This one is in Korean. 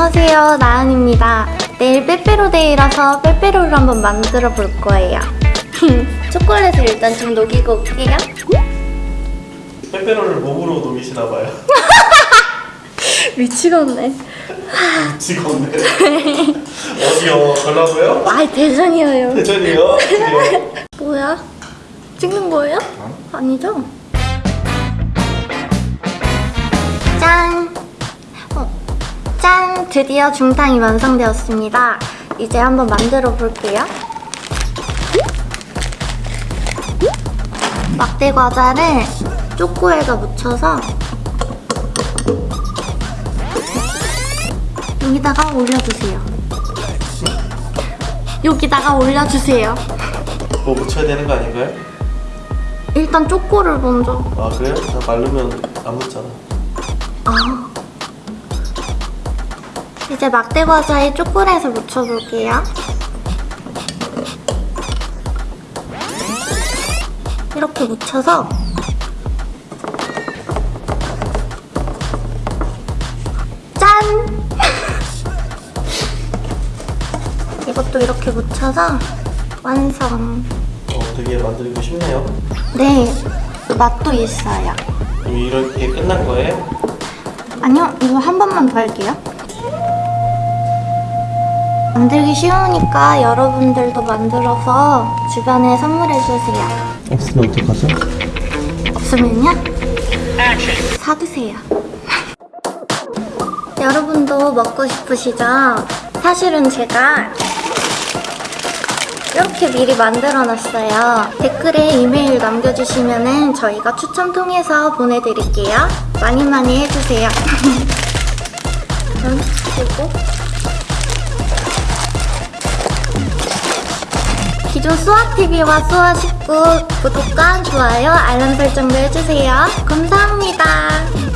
안녕하세요 나은입니다 내일 빼빼로데이라서 빼빼로를 한번 만들어 볼 거예요 초콜릿을 일단 좀 녹이고 올게요 빼빼로를 몸으로 녹이시나 봐요. 미치겠네 미치겠네. 어디요? 걸라고요? 아이 대전이에요 대전이요? 뭐야? 찍는 거예요? 아니죠? 드디어 중탕이 완성되었습니다. 이제 한번 만들어 볼게요. 막대 과자를 초코에다 묻혀서 여기다가 올려주세요. 여기다가 올려주세요. 뭐 묻혀야 되는 거 아닌가요? 일단 초코를 먼저 아 그래요? 나 마르면 안 묻잖아. 아. 이제 막대 과자에 초콜릿을 묻혀볼게요. 이렇게 묻혀서 짠! 이것도 이렇게 묻혀서 완성. 어 되게 만들기 쉽네요. 네, 맛도 있어요. 이렇게 끝난 거예요? 아니요, 이거 한 번만 더 할게요. 만들기 쉬우니까 여러분들도 만들어서 주변에 선물해주세요. 없으면 어떡하죠? 없으면요? 사두세요. 여러분도 먹고 싶으시죠? 사실은 제가 이렇게 미리 만들어 놨어요. 댓글에 이메일 남겨주시면 저희가 추첨 통해서 보내드릴게요. 많이 많이 해주세요. 음, 그리고 기존 수아TV와 수아19 구독과 좋아요, 알람 설정도 해주세요. 감사합니다.